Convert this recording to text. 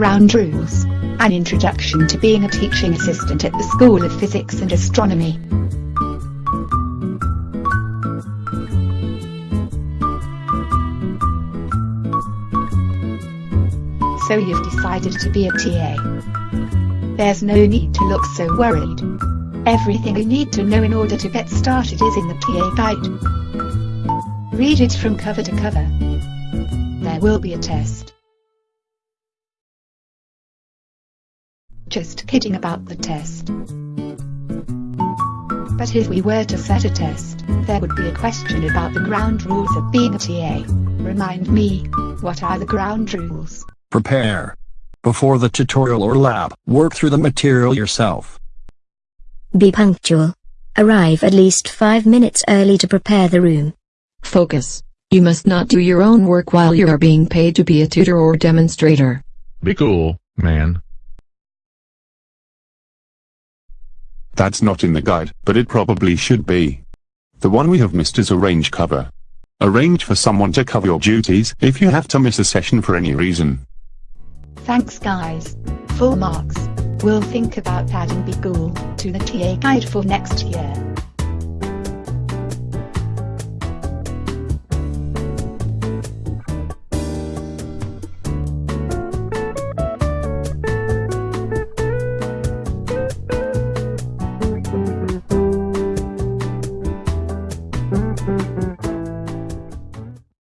Ground Rules An Introduction to Being a Teaching Assistant at the School of Physics and Astronomy. So you've decided to be a TA. There's no need to look so worried. Everything you need to know in order to get started is in the TA guide. Read it from cover to cover. There will be a test. Just kidding about the test. But if we were to set a test, there would be a question about the ground rules of being a TA. Remind me, what are the ground rules? Prepare. Before the tutorial or lab, work through the material yourself. Be punctual. Arrive at least 5 minutes early to prepare the room. Focus. You must not do your own work while you are being paid to be a tutor or demonstrator. Be cool, man. That's not in the guide, but it probably should be. The one we have missed is arrange cover. Arrange for someone to cover your duties if you have to miss a session for any reason. Thanks guys. Full marks. We'll think about adding Be Cool to the TA guide for next year.